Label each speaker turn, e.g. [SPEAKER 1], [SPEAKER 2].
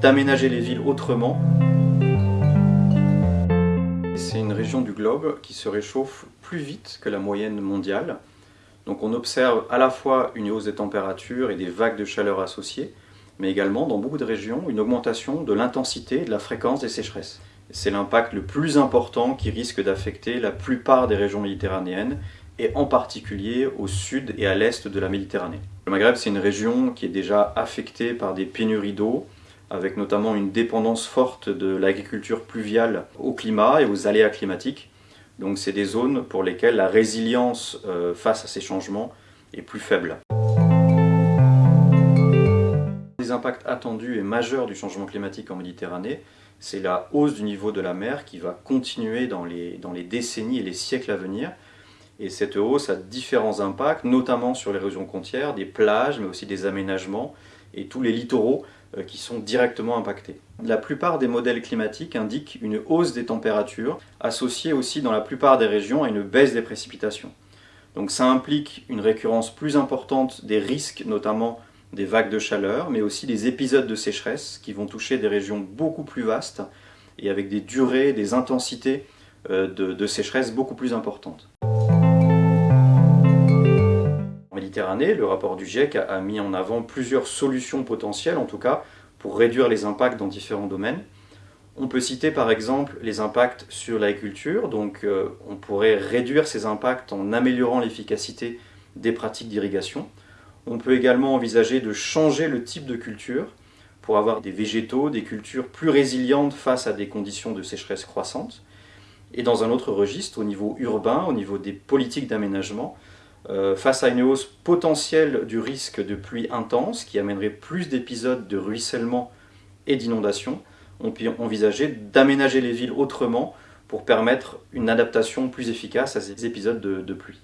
[SPEAKER 1] d'aménager les villes autrement. C'est une région du globe qui se réchauffe plus vite que la moyenne mondiale. Donc on observe à la fois une hausse des températures et des vagues de chaleur associées, mais également dans beaucoup de régions une augmentation de l'intensité et de la fréquence des sécheresses. C'est l'impact le plus important qui risque d'affecter la plupart des régions méditerranéennes et en particulier au sud et à l'est de la Méditerranée. Le Maghreb, c'est une région qui est déjà affectée par des pénuries d'eau, avec notamment une dépendance forte de l'agriculture pluviale au climat et aux aléas climatiques. Donc c'est des zones pour lesquelles la résilience euh, face à ces changements est plus faible. Les impacts attendus et majeurs du changement climatique en Méditerranée, c'est la hausse du niveau de la mer qui va continuer dans les, décennies et les siècles à venir, et cette hausse a différents impacts, notamment sur l'érosion côtière, des plages, mais aussi des aménagements et tous les littoraux qui sont directement impactés. La plupart des modèles climatiques indiquent une hausse des températures, associée aussi dans la plupart des régions à une baisse des précipitations. Donc ça implique une récurrence plus importante des risques, notamment des vagues de chaleur, mais aussi des épisodes de sécheresse qui vont toucher des régions beaucoup plus vastes et avec des durées, des intensités euh, de, de sécheresse beaucoup plus importantes. Le rapport du GIEC a, mis en avant plusieurs solutions potentielles, en tout cas, pour réduire les impacts dans différents domaines. On peut citer par exemple les impacts sur l'agriculture, donc euh, on pourrait réduire ces impacts en améliorant l'efficacité des pratiques d'irrigation. On peut également envisager de changer le type de culture pour avoir des végétaux, des cultures plus résilientes face à des conditions de sécheresse croissantes. Et dans un autre registre, au niveau urbain, au niveau des politiques d'aménagement, euh, face à une hausse potentielle du risque de pluie intense qui amènerait plus d'épisodes de ruissellement et d'inondation, on peut envisager d'aménager les villes autrement pour permettre une adaptation plus efficace à ces épisodes de pluie.